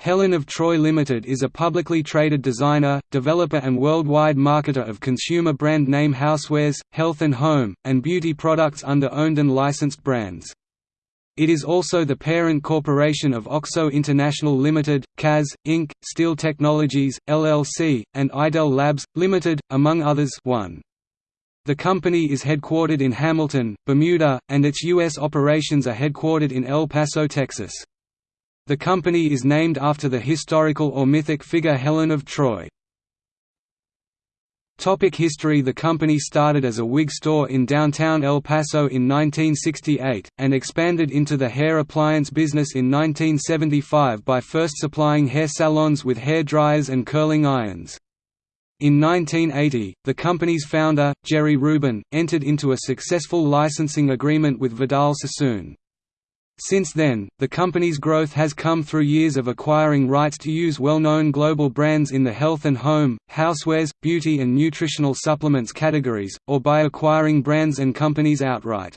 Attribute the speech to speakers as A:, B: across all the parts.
A: Helen of Troy Limited is a publicly traded designer, developer and worldwide marketer of consumer brand name housewares, health and home, and beauty products under owned and licensed brands. It is also the parent corporation of OXO International Limited, Kaz, Inc., Steel Technologies, LLC, and Idelle Labs, Limited, among others 1. The company is headquartered in Hamilton, Bermuda, and its U.S. operations are headquartered in El Paso, Texas. The company is named after the historical or mythic figure Helen of Troy. Topic history The company started as a wig store in downtown El Paso in 1968, and expanded into the hair appliance business in 1975 by first supplying hair salons with hair dryers and curling irons. In 1980, the company's founder, Jerry Rubin, entered into a successful licensing agreement with Vidal Sassoon. Since then, the company's growth has come through years of acquiring rights to use well-known global brands in the health and home, housewares, beauty and nutritional supplements categories, or by acquiring brands and companies outright.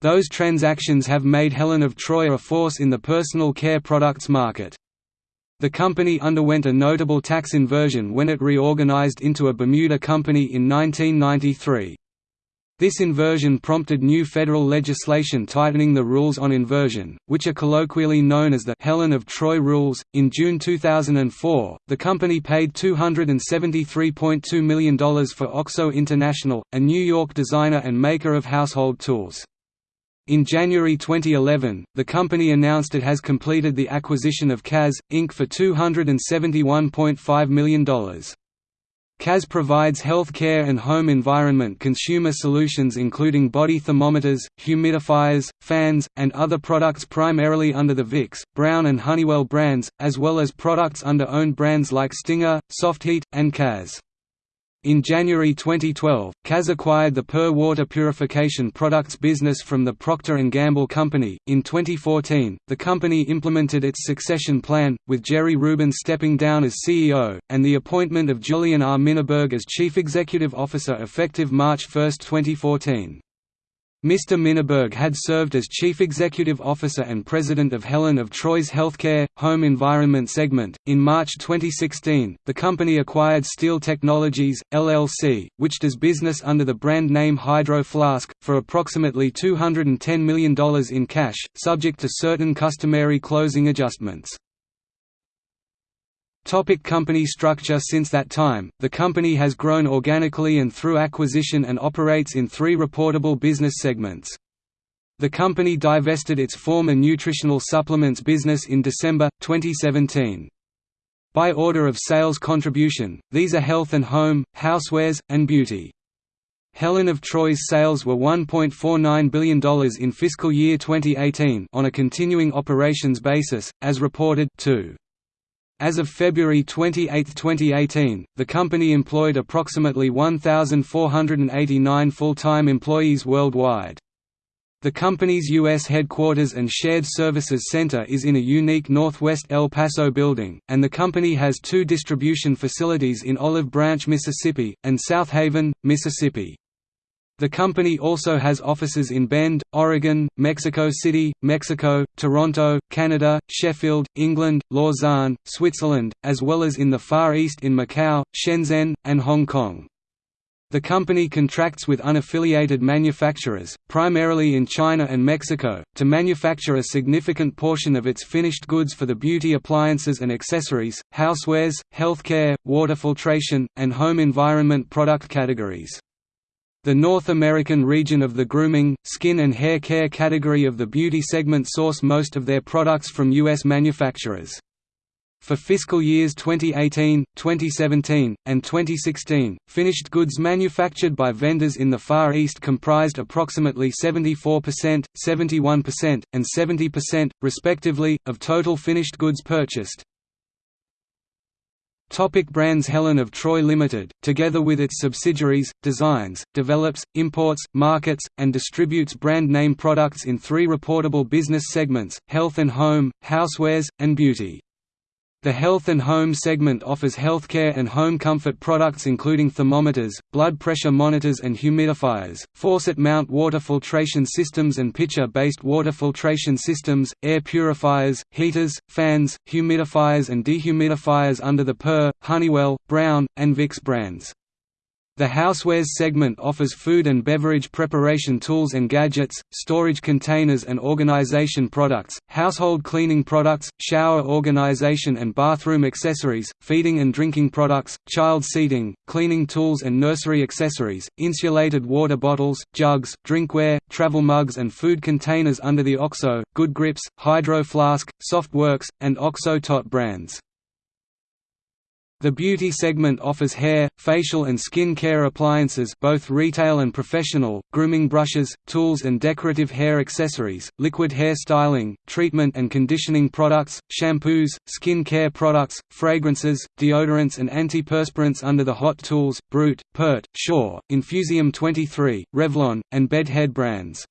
A: Those transactions have made Helen of Troy a force in the personal care products market. The company underwent a notable tax inversion when it reorganized into a Bermuda company in 1993. This inversion prompted new federal legislation tightening the rules on inversion, which are colloquially known as the Helen of Troy rules. In June 2004, the company paid $273.2 million for OXO International, a New York designer and maker of household tools. In January 2011, the company announced it has completed the acquisition of Kaz, Inc. for $271.5 million. Kaz provides health care and home environment consumer solutions including body thermometers, humidifiers, fans, and other products primarily under the Vicks, Braun and Honeywell brands, as well as products under owned brands like Stinger, Softheat, and Kaz. In January 2012, Kaz acquired the PUR water purification products business from the Procter & Gamble Company. In 2014, the company implemented its succession plan, with Jerry Rubin stepping down as CEO, and the appointment of Julien R. Mininberg as Chief Executive Officer effective March 1, 2014. Mr. Mininberg had served as Chief Executive Officer and President of Helen of Troy's Healthcare, Home Environment segment. In March 2016, the company acquired Steel Technologies, LLC, which does business under the brand name Hydro Flask, for approximately $210 million in cash, subject to certain customary closing adjustments. Topic company structure Since that time, the company has grown organically and through acquisition and operates in three reportable business segments. The company divested its former nutritional supplements business in December, 2017. By order of sales contribution, these are health and home, housewares, and beauty. Helen of Troy's sales were $1.49 billion in fiscal year 2018 on a continuing operations basis, as reported 2. As of February 28, 2018, the company employed approximately 1,489 full-time employees worldwide. The company's U.S. headquarters and shared services center is in a unique Northwest El Paso building, and the company has two distribution facilities in Olive Branch, Mississippi, and Southaven, Mississippi. The company also has offices in Bend, Oregon, Mexico City, Mexico, Toronto, Canada, Sheffield, England, Lausanne, Switzerland, as well as in the Far East in Macau, Shenzhen, and Hong Kong. The company contracts with unaffiliated manufacturers, primarily in China and Mexico, to manufacture a significant portion of its finished goods for the beauty appliances and accessories, housewares, healthcare, water filtration, and home environment product categories. The North American region of the grooming, skin and hair care category of the beauty segment source most of their products from U.S. manufacturers. For fiscal years 2018, 2017, and 2016, finished goods manufactured by vendors in the Far East comprised approximately 74%, 71%, and 70%, respectively, of total finished goods purchased. Topic brands Helen of Troy Limited, together with its subsidiaries, designs, develops, imports, markets, and distributes brand name products in three reportable business segments, health and home, housewares, and beauty. The Health and Home segment offers healthcare and home comfort products including thermometers, blood pressure monitors and humidifiers, faucet mount water filtration systems and pitcher-based water filtration systems, air purifiers, heaters, fans, humidifiers and dehumidifiers under the PUR, Honeywell, Braun, and Vicks brands. The Housewares segment offers food and beverage preparation tools and gadgets, storage containers and organization products, household cleaning products, shower organization and bathroom accessories, feeding and drinking products, child seating, cleaning tools and nursery accessories, insulated water bottles, jugs, drinkware, travel mugs and food containers under the OXO, Good Grips, Hydro Flask, Softworks, and OXO Tot brands. The beauty segment offers hair, facial and skin care appliances both retail and professional, grooming brushes, tools and decorative hair accessories, liquid hair styling, treatment and conditioning products, shampoos, skin care products, fragrances, deodorants and antiperspirants under the Hot Tools, Brut, Pert, Sure, Infusium 23, Revlon, and Bed Head brands.